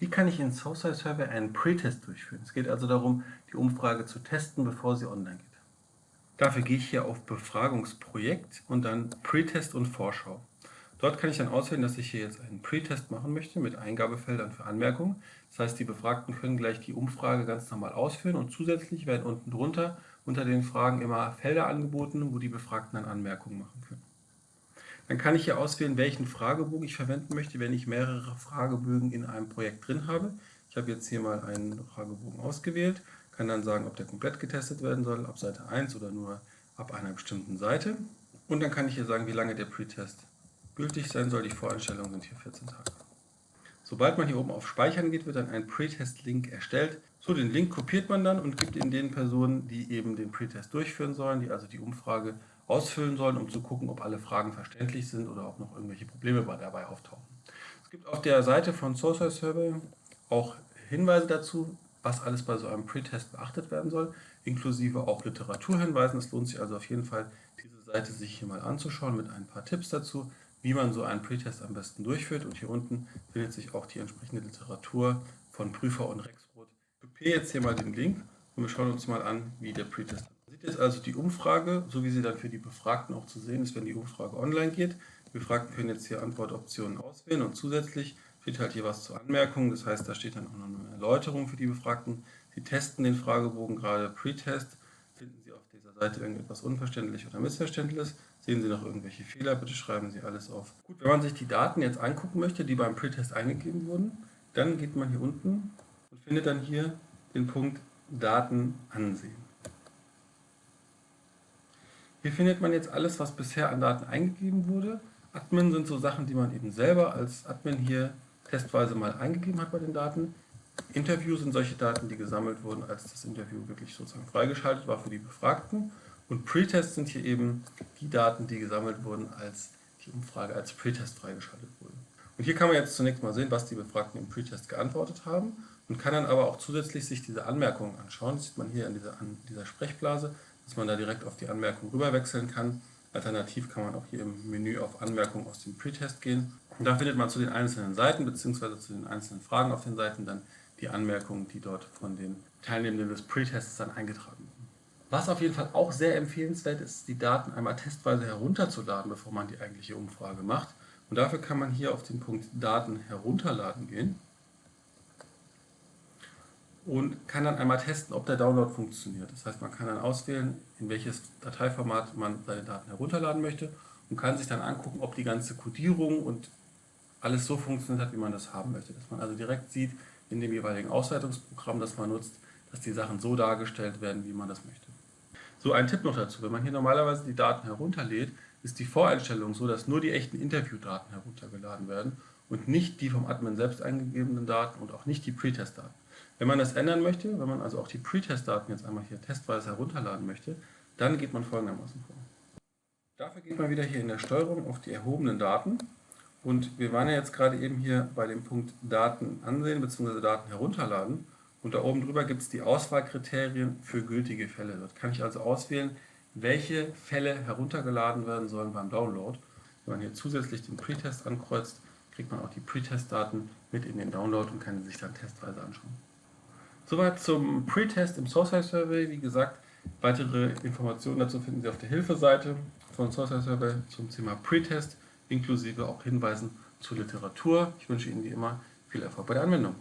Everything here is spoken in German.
Wie kann ich in Social Survey einen Pre-Test durchführen? Es geht also darum, die Umfrage zu testen, bevor sie online geht. Dafür gehe ich hier auf Befragungsprojekt und dann Pre-Test und Vorschau. Dort kann ich dann auswählen, dass ich hier jetzt einen Pre-Test machen möchte mit Eingabefeldern für Anmerkungen. Das heißt, die Befragten können gleich die Umfrage ganz normal ausführen und zusätzlich werden unten drunter unter den Fragen immer Felder angeboten, wo die Befragten dann Anmerkungen machen können. Dann kann ich hier auswählen, welchen Fragebogen ich verwenden möchte, wenn ich mehrere Fragebögen in einem Projekt drin habe. Ich habe jetzt hier mal einen Fragebogen ausgewählt, kann dann sagen, ob der komplett getestet werden soll, ab Seite 1 oder nur ab einer bestimmten Seite. Und dann kann ich hier sagen, wie lange der Pretest gültig sein soll. Die Voreinstellungen sind hier 14 Tage. Sobald man hier oben auf Speichern geht, wird dann ein Pretest-Link erstellt. So, den Link kopiert man dann und gibt ihn den Personen, die eben den Pretest durchführen sollen, die also die Umfrage ausfüllen sollen, um zu gucken, ob alle Fragen verständlich sind oder ob noch irgendwelche Probleme dabei auftauchen. Es gibt auf der Seite von Social Survey auch Hinweise dazu, was alles bei so einem Pretest beachtet werden soll, inklusive auch Literaturhinweisen. Es lohnt sich also auf jeden Fall, diese Seite sich hier mal anzuschauen mit ein paar Tipps dazu, wie man so einen Pretest am besten durchführt. Und hier unten findet sich auch die entsprechende Literatur von Prüfer und Rexroth. Ich kopiere jetzt hier mal den Link und wir schauen uns mal an, wie der Pretest sieht jetzt also die Umfrage, so wie sie dann für die Befragten auch zu sehen ist, wenn die Umfrage online geht. Die Befragten können jetzt hier Antwortoptionen auswählen und zusätzlich steht halt hier was zur Anmerkung. Das heißt, da steht dann auch noch eine Erläuterung für die Befragten. Sie testen den Fragebogen gerade Pre-Test. Finden Sie auf dieser Seite irgendetwas unverständlich oder missverständliches? Sehen Sie noch irgendwelche Fehler? Bitte schreiben Sie alles auf. Gut, wenn man sich die Daten jetzt angucken möchte, die beim Pre-Test eingegeben wurden, dann geht man hier unten und findet dann hier den Punkt Daten ansehen. Hier findet man jetzt alles, was bisher an Daten eingegeben wurde. Admin sind so Sachen, die man eben selber als Admin hier testweise mal eingegeben hat bei den Daten. Interview sind solche Daten, die gesammelt wurden, als das Interview wirklich sozusagen freigeschaltet war für die Befragten. Und Pretest sind hier eben die Daten, die gesammelt wurden, als die Umfrage als Pretest freigeschaltet wurde. Und hier kann man jetzt zunächst mal sehen, was die Befragten im Pretest geantwortet haben und kann dann aber auch zusätzlich sich diese Anmerkungen anschauen. Das sieht man hier an dieser, an dieser Sprechblase dass man da direkt auf die Anmerkung rüber wechseln kann. Alternativ kann man auch hier im Menü auf Anmerkungen aus dem Pretest gehen. Und da findet man zu den einzelnen Seiten bzw. zu den einzelnen Fragen auf den Seiten dann die Anmerkungen, die dort von den Teilnehmenden des Pretests dann eingetragen wurden. Was auf jeden Fall auch sehr empfehlenswert ist, die Daten einmal testweise herunterzuladen, bevor man die eigentliche Umfrage macht. Und dafür kann man hier auf den Punkt Daten herunterladen gehen und kann dann einmal testen, ob der Download funktioniert. Das heißt, man kann dann auswählen, in welches Dateiformat man seine Daten herunterladen möchte und kann sich dann angucken, ob die ganze Codierung und alles so funktioniert hat, wie man das haben möchte. Dass man also direkt sieht in dem jeweiligen Auswertungsprogramm, das man nutzt, dass die Sachen so dargestellt werden, wie man das möchte. So ein Tipp noch dazu, wenn man hier normalerweise die Daten herunterlädt, ist die Voreinstellung so, dass nur die echten Interviewdaten heruntergeladen werden und nicht die vom Admin selbst eingegebenen Daten und auch nicht die Pretest-Daten. Wenn man das ändern möchte, wenn man also auch die Pretest-Daten jetzt einmal hier testweise herunterladen möchte, dann geht man folgendermaßen vor. Dafür geht man wieder hier in der Steuerung auf die erhobenen Daten und wir waren ja jetzt gerade eben hier bei dem Punkt Daten ansehen bzw. Daten herunterladen und da oben drüber gibt es die Auswahlkriterien für gültige Fälle. Dort kann ich also auswählen, welche Fälle heruntergeladen werden sollen beim Download. Wenn man hier zusätzlich den Pretest ankreuzt, kriegt man auch die Pretest-Daten mit in den Download und kann sie sich dann testweise anschauen. Soweit zum Pre-Test im Source Survey. Wie gesagt, weitere Informationen dazu finden Sie auf der Hilfeseite von Source Survey zum Thema Pre-Test, inklusive auch Hinweisen zur Literatur. Ich wünsche Ihnen wie immer viel Erfolg bei der Anwendung.